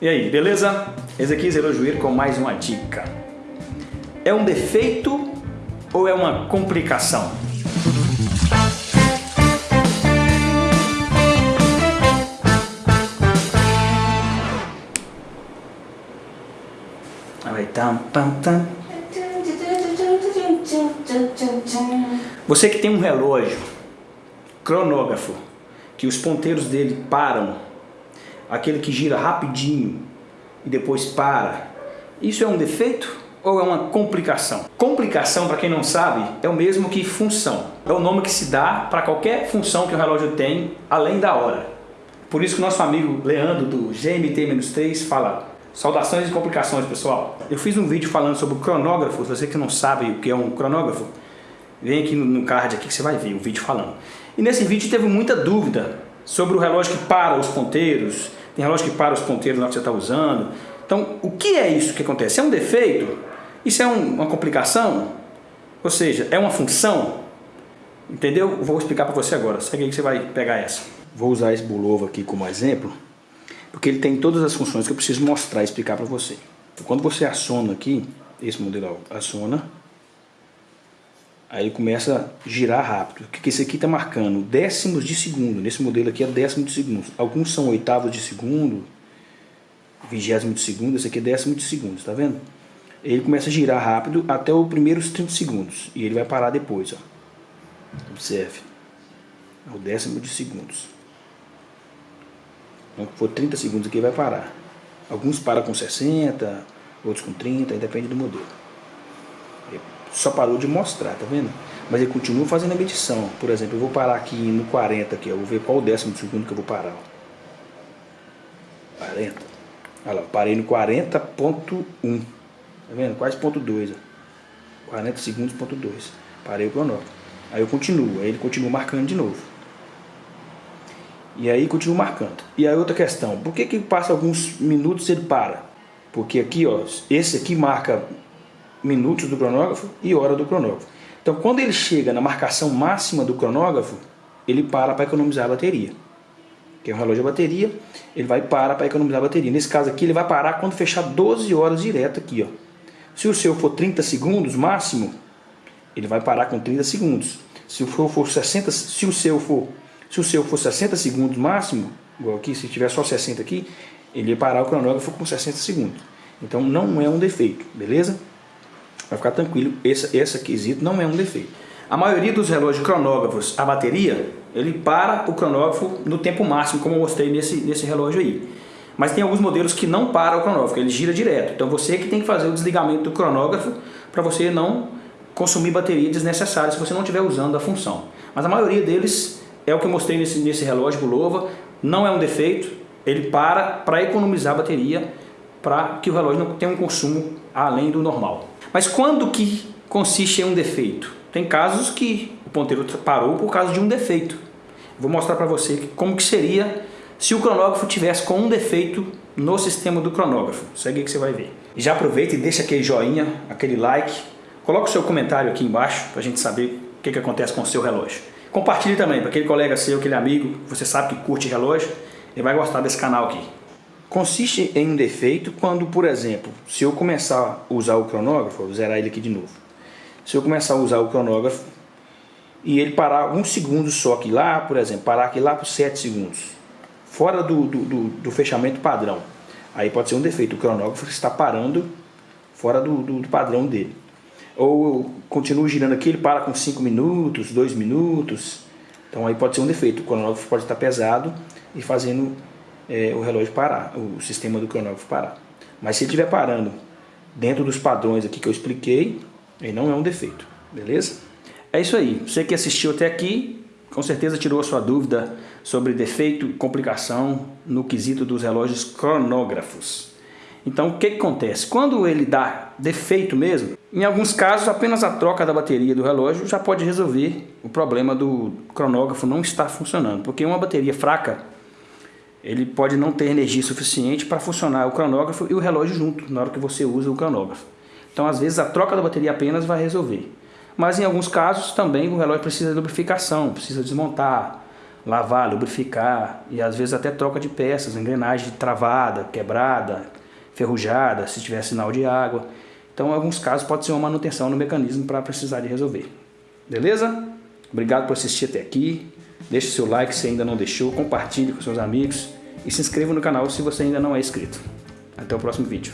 E aí, beleza? Ezequiel Zerojuir com mais uma dica. É um defeito ou é uma complicação? Você que tem um relógio cronógrafo, que os ponteiros dele param, aquele que gira rapidinho e depois para, isso é um defeito ou é uma complicação? Complicação, para quem não sabe, é o mesmo que função. É o nome que se dá para qualquer função que o relógio tem, além da hora. Por isso que o nosso amigo Leandro, do GMT-3, fala Saudações e complicações, pessoal. Eu fiz um vídeo falando sobre o cronógrafo. Você que não sabe o que é um cronógrafo, vem aqui no card aqui que você vai ver o vídeo falando. E nesse vídeo teve muita dúvida sobre o relógio que para os ponteiros. Tem relógio que para os ponteiros na hora que você está usando. Então, o que é isso que acontece? É um defeito? Isso é um, uma complicação? Ou seja, é uma função? Entendeu? Vou explicar para você agora. Segue aí que você vai pegar essa. Vou usar esse Bulova aqui como exemplo porque ele tem todas as funções que eu preciso mostrar e explicar para você. Então, quando você aciona aqui, esse modelo aciona, aí ele começa a girar rápido. O que esse aqui está marcando? Décimos de segundo. Nesse modelo aqui é décimo de segundo. Alguns são oitavos de segundo, vigésimo de segundo, esse aqui é décimo de segundo, tá vendo? Ele começa a girar rápido até os primeiros 30 segundos. E ele vai parar depois, ó. Observe. É o décimo de segundos. Então, for 30 segundos aqui, vai parar. Alguns param com 60, outros com 30, depende do modelo. Só parou de mostrar, tá vendo? Mas ele continua fazendo a medição. Por exemplo, eu vou parar aqui no 40, aqui, eu vou ver qual o décimo segundo que eu vou parar. 40. Olha lá, parei no 40.1. Tá vendo? Quase ponto 2. 40 segundos, ponto 2. Parei o cronômetro. Aí eu continuo, aí ele continua marcando de novo. E aí continua marcando. E aí outra questão, por que que passa alguns minutos ele para? Porque aqui, ó, esse aqui marca minutos do cronógrafo e hora do cronógrafo. Então quando ele chega na marcação máxima do cronógrafo, ele para para economizar a bateria. Que é um relógio de bateria, ele vai parar para economizar a bateria. Nesse caso aqui, ele vai parar quando fechar 12 horas direto aqui, ó. Se o seu for 30 segundos máximo, ele vai parar com 30 segundos. Se o for 60, se o seu for se o seu for 60 segundos máximo, igual aqui, se tiver só 60 aqui, ele ia parar o cronógrafo com 60 segundos. Então não é um defeito, beleza? Vai ficar tranquilo, esse, esse quesito não é um defeito. A maioria dos relógios cronógrafos, a bateria, ele para o cronógrafo no tempo máximo, como eu mostrei nesse, nesse relógio aí. Mas tem alguns modelos que não para o cronógrafo, ele gira direto. Então você que tem que fazer o desligamento do cronógrafo para você não consumir bateria desnecessária se você não estiver usando a função. Mas a maioria deles é o que eu mostrei nesse, nesse relógio Bulova, não é um defeito, ele para para economizar bateria, para que o relógio não tenha um consumo além do normal. Mas quando que consiste em um defeito? Tem casos que o ponteiro parou por causa de um defeito. Vou mostrar para você como que seria se o cronógrafo tivesse com um defeito no sistema do cronógrafo. Segue que você vai ver. Já aproveita e deixa aquele joinha, aquele like. Coloca o seu comentário aqui embaixo para a gente saber o que, que acontece com o seu relógio. Compartilhe também para aquele colega seu, aquele amigo, você sabe que curte relógio, ele vai gostar desse canal aqui. Consiste em um defeito quando, por exemplo, se eu começar a usar o cronógrafo, vou zerar ele aqui de novo. Se eu começar a usar o cronógrafo e ele parar alguns segundos só aqui lá, por exemplo, parar aqui lá por 7 segundos, fora do, do, do, do fechamento padrão, aí pode ser um defeito, o cronógrafo está parando fora do, do padrão dele ou continua girando aqui, ele para com 5 minutos, 2 minutos. Então aí pode ser um defeito, o cronógrafo pode estar pesado e fazendo é, o relógio parar, o sistema do cronógrafo parar. Mas se ele estiver parando dentro dos padrões aqui que eu expliquei, aí não é um defeito, beleza? É isso aí, você que assistiu até aqui, com certeza tirou a sua dúvida sobre defeito e complicação no quesito dos relógios cronógrafos. Então o que, que acontece? Quando ele dá defeito mesmo, em alguns casos apenas a troca da bateria do relógio já pode resolver o problema do cronógrafo não estar funcionando. Porque uma bateria fraca, ele pode não ter energia suficiente para funcionar o cronógrafo e o relógio junto, na hora que você usa o cronógrafo. Então às vezes a troca da bateria apenas vai resolver. Mas em alguns casos também o relógio precisa de lubrificação, precisa desmontar, lavar, lubrificar e às vezes até troca de peças, engrenagem travada, quebrada, ferrujada, se tiver sinal de água. Então, em alguns casos, pode ser uma manutenção no mecanismo para precisar de resolver. Beleza? Obrigado por assistir até aqui. Deixe seu like se ainda não deixou, compartilhe com seus amigos e se inscreva no canal se você ainda não é inscrito. Até o próximo vídeo.